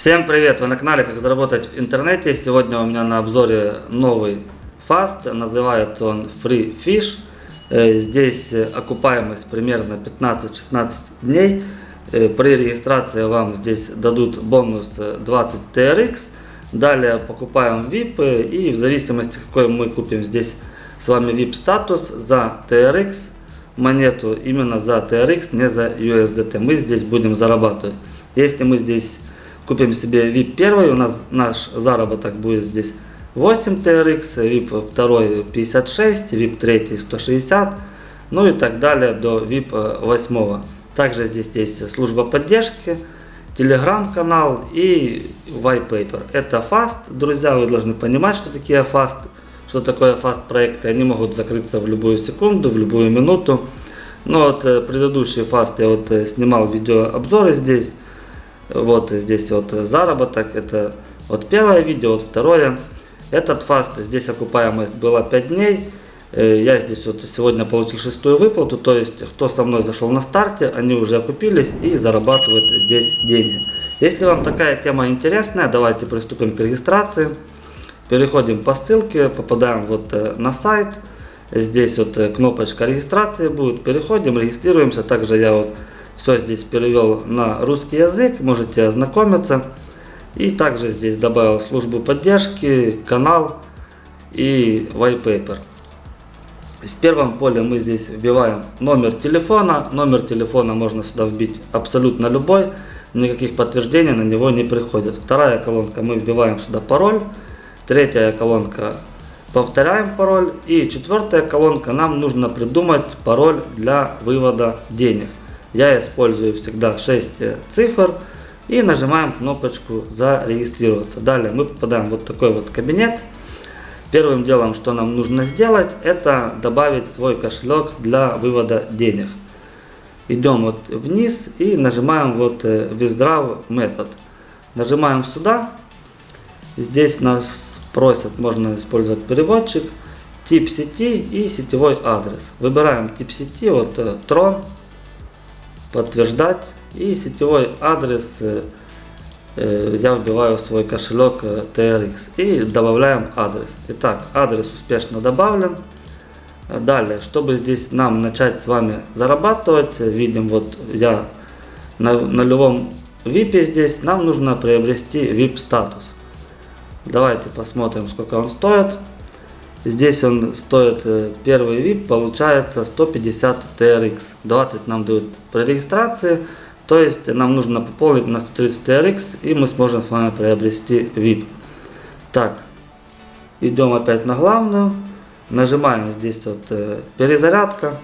Всем привет! Вы на канале Как заработать в интернете. Сегодня у меня на обзоре новый фаст. Называется он Free Fish. Э, здесь окупаемость примерно 15-16 дней. Э, при регистрации вам здесь дадут бонус 20 TRX. Далее покупаем VIP и в зависимости какой мы купим здесь с вами VIP статус за TRX монету, именно за TRX, не за USDT. Мы здесь будем зарабатывать. Если мы здесь купим себе VIP 1, у нас наш заработок будет здесь 8 TRX, VIP 2 56, VIP 3 160, ну и так далее до VIP 8. Также здесь есть служба поддержки, телеграм-канал и white paper. Это фаст, друзья, вы должны понимать, что такие фаст, что такое фаст проекты. Они могут закрыться в любую секунду, в любую минуту. Но вот э, предыдущий фаст я вот э, снимал видеообзоры здесь. Вот здесь вот заработок, это вот первое видео, вот второе. Этот фаст, здесь окупаемость была 5 дней. Э, я здесь вот сегодня получил шестую выплату, то есть кто со мной зашел на старте, они уже окупились и зарабатывают здесь деньги. Если вам такая тема интересная, давайте приступим к регистрации. Переходим по ссылке, попадаем вот э, на сайт. Здесь вот э, кнопочка регистрации будет. Переходим, регистрируемся. Также я вот все здесь перевел на русский язык, можете ознакомиться. И также здесь добавил службу поддержки, канал и white paper. В первом поле мы здесь вбиваем номер телефона. Номер телефона можно сюда вбить абсолютно любой. Никаких подтверждений на него не приходит. Вторая колонка мы вбиваем сюда пароль. Третья колонка повторяем пароль. И четвертая колонка нам нужно придумать пароль для вывода денег. Я использую всегда 6 цифр и нажимаем кнопочку зарегистрироваться. Далее мы попадаем в вот такой вот кабинет. Первым делом, что нам нужно сделать, это добавить свой кошелек для вывода денег. Идем вот вниз и нажимаем вот Withdraw э, метод. Нажимаем сюда. Здесь нас просят, можно использовать переводчик, тип сети и сетевой адрес. Выбираем тип сети, вот э, Tron подтверждать и сетевой адрес э, э, я вбиваю свой кошелек э, TRX и добавляем адрес. Итак, адрес успешно добавлен. Далее, чтобы здесь нам начать с вами зарабатывать, видим вот я на нулевом VIP здесь, нам нужно приобрести VIP статус. Давайте посмотрим, сколько он стоит. Здесь он стоит, э, первый VIP получается 150 TRX. 20 нам дают при регистрации. То есть нам нужно пополнить на 130 TRX и мы сможем с вами приобрести VIP. Так, идем опять на главную. Нажимаем здесь вот э, перезарядка.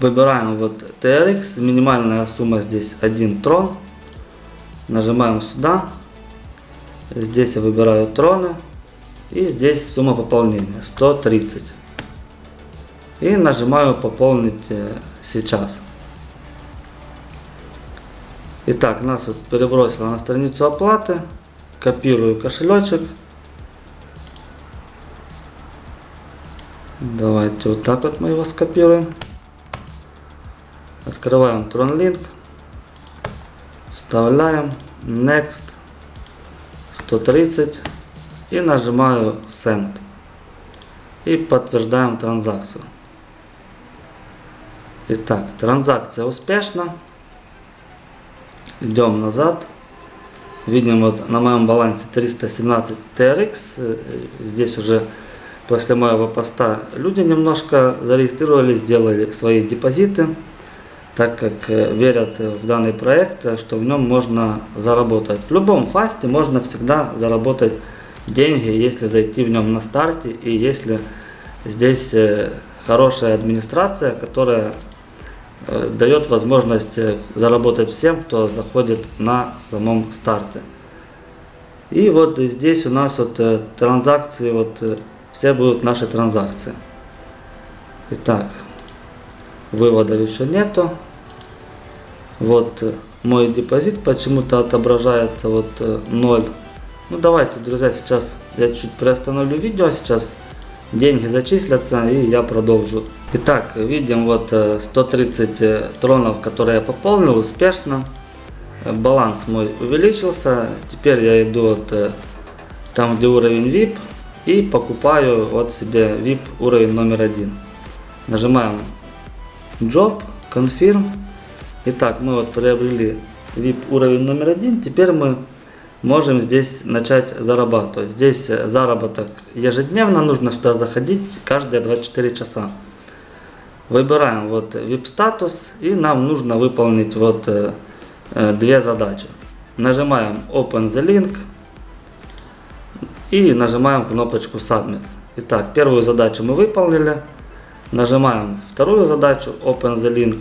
Выбираем вот TRX. Минимальная сумма здесь 1 трон. Нажимаем сюда. Здесь я выбираю троны. И здесь сумма пополнения 130. И нажимаю пополнить э, сейчас. Итак, нас вот перебросило на страницу оплаты. Копирую кошелечек. Давайте вот так вот мы его скопируем. Открываем TronLink. Вставляем. Next. 130 и нажимаю Send. И подтверждаем транзакцию. Итак, транзакция успешна. Идем назад. Видим вот на моем балансе 317 TRX. Здесь уже после моего поста люди немножко зарегистрировались, сделали свои депозиты, так как э, верят в данный проект, что в нем можно заработать. В любом фасте можно всегда заработать деньги, если зайти в нем на старте и если здесь э, хорошая администрация, которая э, дает возможность э, заработать всем, кто заходит на самом старте. И вот здесь у нас вот транзакции, вот все будут наши транзакции. Итак, выводов еще нету. Вот мой депозит почему-то отображается вот 0 ну давайте, друзья, сейчас я чуть приостановлю видео, сейчас деньги зачислятся и я продолжу. Итак, видим вот 130 э, э, тронов, которые я пополнил успешно. э, баланс мой увеличился. Теперь я иду вот там, где уровень VIP, и покупаю вот себе VIP уровень номер один. Нажимаем Job, Confirm. Итак, мы вот приобрели VIP уровень номер один. Теперь мы можем здесь начать зарабатывать. Здесь э, заработок ежедневно, нужно сюда заходить каждые 24 часа. Выбираем вот VIP статус и нам нужно выполнить вот э, э, две задачи. Нажимаем Open the Link и нажимаем кнопочку Submit. Итак, первую задачу мы выполнили. Нажимаем вторую задачу Open the Link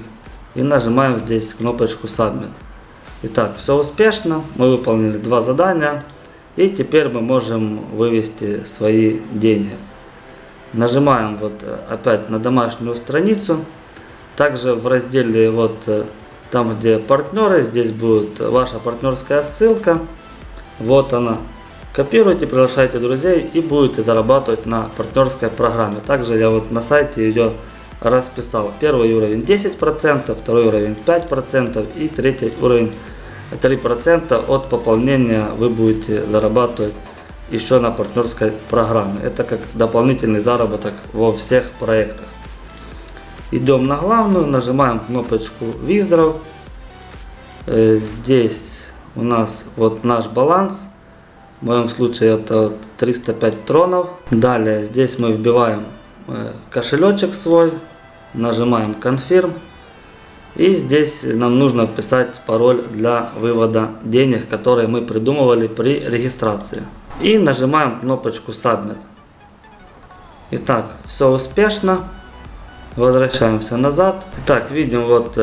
и нажимаем здесь кнопочку Submit. Итак, все успешно. Мы выполнили два задания. И теперь мы можем вывести свои деньги. Нажимаем вот э, опять на домашнюю страницу. Также в разделе вот э, там, где партнеры, здесь будет ваша партнерская ссылка. Вот она. Копируйте, приглашайте друзей и будете зарабатывать на партнерской программе. Также я вот на сайте ее расписал. Первый уровень 10%, второй уровень 5% и третий уровень 3% от пополнения вы будете зарабатывать еще на партнерской программе. Это как дополнительный заработок во всех проектах. Идем на главную, нажимаем кнопочку Withdraw. Э, здесь у нас вот наш баланс. В моем случае это вот 305 тронов. Далее здесь мы вбиваем э, кошелечек свой, нажимаем Confirm. И здесь нам нужно вписать пароль для вывода денег, которые мы придумывали при регистрации. И нажимаем кнопочку Submit. Итак, все успешно. Возвращаемся назад. Итак, видим вот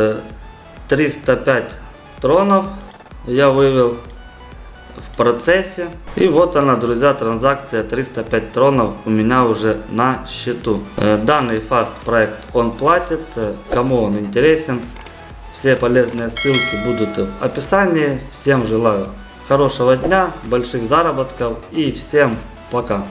305 э, тронов я вывел в процессе. И вот она, друзья, транзакция 305 тронов у меня уже на счету. Э, данный фаст проект он платит, э, кому он интересен. Все полезные ссылки будут в описании. Всем желаю хорошего дня, больших заработков и всем пока.